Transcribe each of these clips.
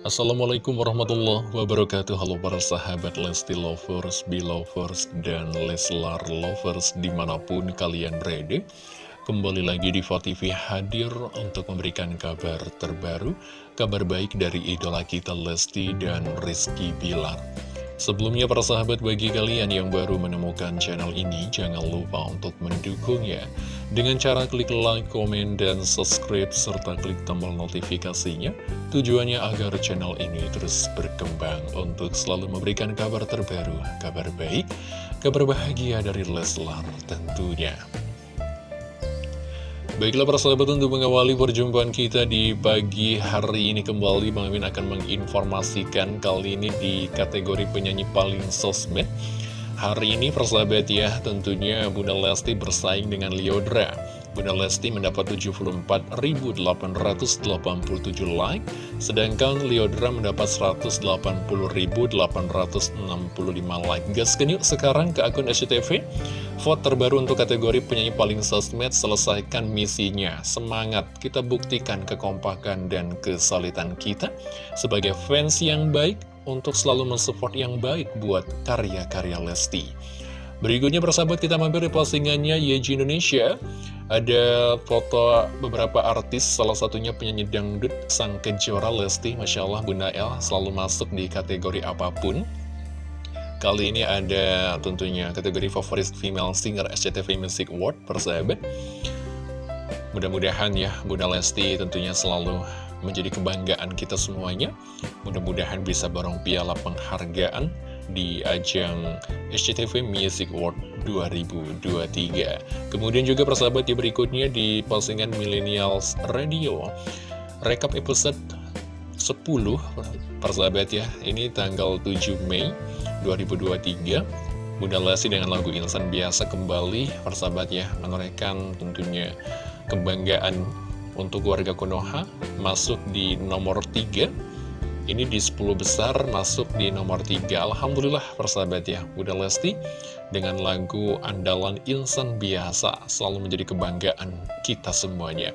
Assalamualaikum warahmatullahi wabarakatuh. Halo para sahabat Lesti Lovers, Belovers, dan Leslar Lovers di mana pun kalian berada. Kembali lagi di TV hadir untuk memberikan kabar terbaru Kabar baik dari idola kita Lesti dan Rizky Bilar Sebelumnya para sahabat bagi kalian yang baru menemukan channel ini Jangan lupa untuk mendukungnya. Dengan cara klik like, komen, dan subscribe Serta klik tombol notifikasinya Tujuannya agar channel ini terus berkembang Untuk selalu memberikan kabar terbaru Kabar baik, kabar bahagia dari Leslar tentunya Baiklah para sahabat untuk mengawali perjumpaan kita di pagi hari ini kembali Bang Mimin akan menginformasikan kali ini di kategori penyanyi paling sosmed. Hari ini persahabat ya tentunya Bunda Lesti bersaing dengan Liodra Bunda Lesti mendapat 74.887 like, sedangkan Liodra mendapat 180.865 like. Gaskan yuk sekarang ke akun SCTV. Vote terbaru untuk kategori penyanyi paling sosmed, selesaikan misinya. Semangat, kita buktikan kekompakan dan kesalitan kita sebagai fans yang baik untuk selalu mensupport yang baik buat karya-karya Lesti. Berikutnya persahabat kita mampir di postingannya Yeji Indonesia. Ada foto beberapa artis, salah satunya penyanyi dangdut Sang Kejora Lesti. Masya Allah Bunda El selalu masuk di kategori apa pun. Kali ini ada tentunya kategori favorit female singer SCTV Music Award persahabat. Mudah-mudahan ya Bunda Lesti tentunya selalu menjadi kebanggaan kita semuanya. Mudah-mudahan bisa borong piala penghargaan di ajang SCTV Music Award 2023. Kemudian juga persahabat di berikutnya di postingan Millennials Radio. Rekap episode 10 persahabat ya, ini tanggal 7 Mei 2023. Bunda Lesti dengan lagu Insan Biasa kembali persahabat ya, menorehkan tentunya kebanggaan untuk warga Konoha masuk di nomor 3 ini di 10 besar masuk di nomor 3 Alhamdulillah persahabat ya. Bunda Lesti dengan lagu andalan insan biasa Selalu menjadi kebanggaan kita semuanya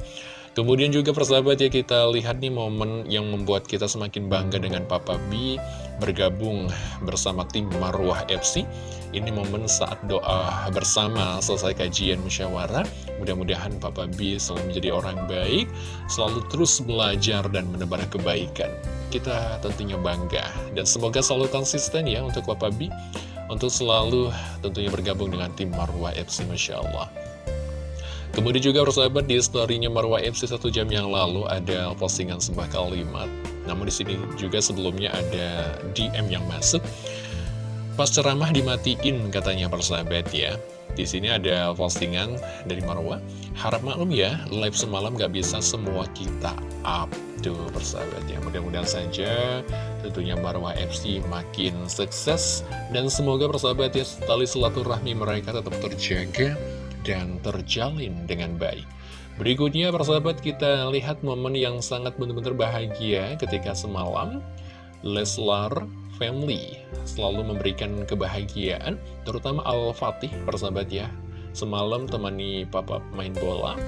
Kemudian juga persahabat ya kita lihat nih momen yang membuat kita semakin bangga dengan Papa B bergabung bersama tim Marwah FC. Ini momen saat doa bersama selesai kajian musyawarah. Mudah-mudahan Papa B selalu menjadi orang baik, selalu terus belajar dan menebar kebaikan. Kita tentunya bangga dan semoga selalu konsisten ya untuk Papa B untuk selalu tentunya bergabung dengan tim Marwah FC Masya Allah. Kemudian juga persahabat di story-nya Marwah MC satu jam yang lalu ada postingan sebuah kalimat. Namun di sini juga sebelumnya ada DM yang masuk. Pas ceramah dimatiin katanya persahabat ya. Di sini ada postingan dari Marwah. Harap maklum ya, live semalam gak bisa semua kita up. Tuh persahabat ya, mudah-mudahan saja tentunya Marwah FC makin sukses. Dan semoga persahabat ya, tali silaturahmi mereka tetap terjaga dan terjalin dengan baik. Berikutnya persahabat kita lihat momen yang sangat benar-benar bahagia ketika semalam Leslar Family selalu memberikan kebahagiaan terutama Al-Fatih persahabat ya. Semalam temani papa main bola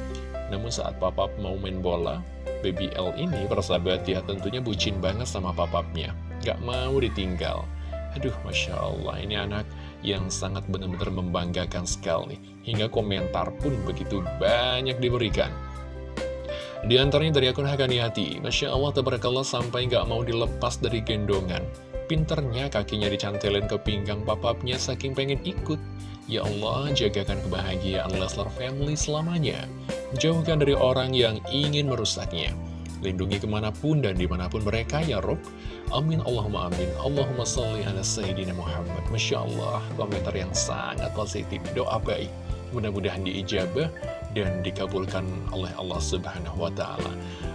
namun saat papa mau main bola Baby L ini persahabat ya tentunya bucin banget sama papapnya gak mau ditinggal. Aduh Masya Allah ini anak yang sangat benar-benar membanggakan sekali. Hingga komentar pun begitu banyak diberikan. Di antaranya dari akun Hakani Hati, Masya Allah tabarakallah sampai nggak mau dilepas dari gendongan. Pinternya kakinya dicantelin ke pinggang papapnya saking pengen ikut. Ya Allah, jagakan kebahagiaan Leslar Family selamanya. Jauhkan dari orang yang ingin merusaknya. Lindungi ke mana pun dan di mana pun mereka ya Rob Amin Allahumma amin Allahumma salli ala Sayyidina Muhammad Masya Allah komentar yang sangat positif Doa baik Mudah-mudahan diijabah dan dikabulkan oleh Allah Subhanahu wa Ta'ala.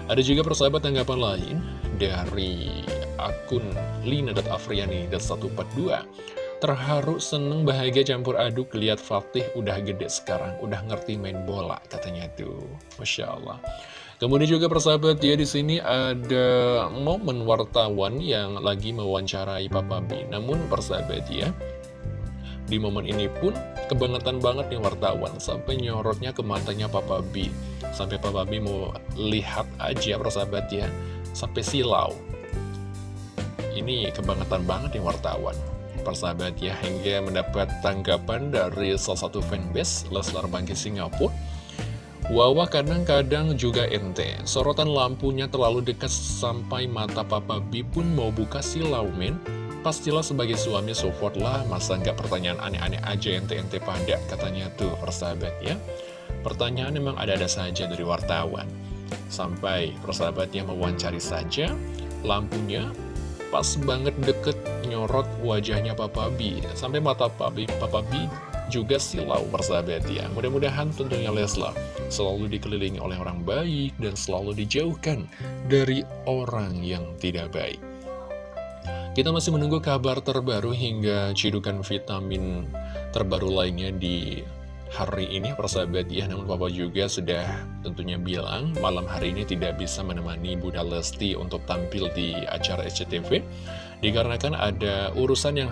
Ada juga persahabat tanggapan lain dari akun lina.afriani.142. Terharu, seneng, bahagia, campur aduk, lihat Fatih udah gede sekarang, udah ngerti main bola, katanya tuh. Masya Allah. Kemudian juga persahabat ya di sini ada momen wartawan yang lagi mewawancarai Papa B. Namun persahabat ya, di momen ini pun kebangetan banget nih wartawan sampai nyorotnya ke matanya Papa B. Sampai Papa B mau lihat aja persahabat ya, sampai silau. Ini kebangetan banget nih wartawan Persahabat ya, hingga mendapat tanggapan dari salah satu fanbase Leslar Bangkit Singapura Wawa kadang-kadang juga ente. Sorotan lampunya terlalu dekat sampai mata Papa B pun mau buka silau men. Pastilah sebagai suami support lah Masa nggak pertanyaan aneh-aneh aja ente-ente pada Katanya tuh persahabat ya. Pertanyaan memang ada-ada saja dari wartawan. Sampai persahabatnya mewawancari saja Lampunya pas banget deket nyorot wajahnya Papa B. Sampai mata Papa B, Papa B juga silau persahabat ya Mudah-mudahan tentunya Leslar selalu dikelilingi oleh orang baik Dan selalu dijauhkan dari orang yang tidak baik. Kita masih menunggu kabar terbaru hingga cidukan vitamin terbaru lainnya di hari ini. Persahabat ya Namun Papa juga sudah tentunya bilang malam hari ini tidak bisa menemani Bunda Lesti untuk tampil di acara SCTV Dikarenakan ada urusan yang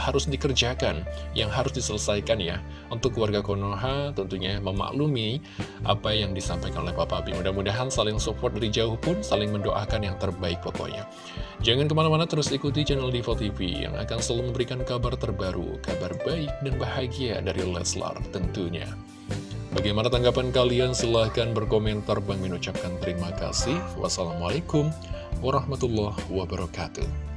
harus dikerjakan, yang harus diselesaikan ya Untuk keluarga Konoha tentunya memaklumi apa yang disampaikan oleh Papa B Mudah-mudahan saling support dari jauh pun saling mendoakan yang terbaik pokoknya Jangan ke mana-mana terus ikuti channel Diva TV yang akan selalu memberikan kabar terbaru, kabar baik dan bahagia dari Leslar tentunya. Bagaimana tanggapan kalian? Silahkan berkomentar. Bang mengucapkan terima kasih. Wassalamualaikum warahmatullahi wabarakatuh.